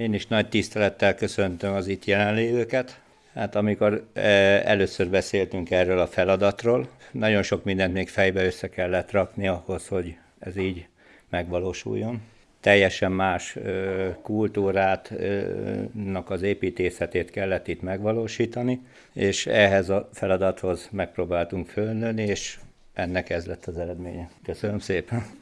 Én is nagy tisztelettel köszöntöm az itt jelenlévőket. Hát amikor e, először beszéltünk erről a feladatról, nagyon sok mindent még fejbe össze kellett rakni ahhoz, hogy ez így megvalósuljon teljesen más e, kultúrátnak az építészetét kellett itt megvalósítani, és ehhez a feladathoz megpróbáltunk fölnőni, és ennek ez lett az eredménye. Köszönöm szépen!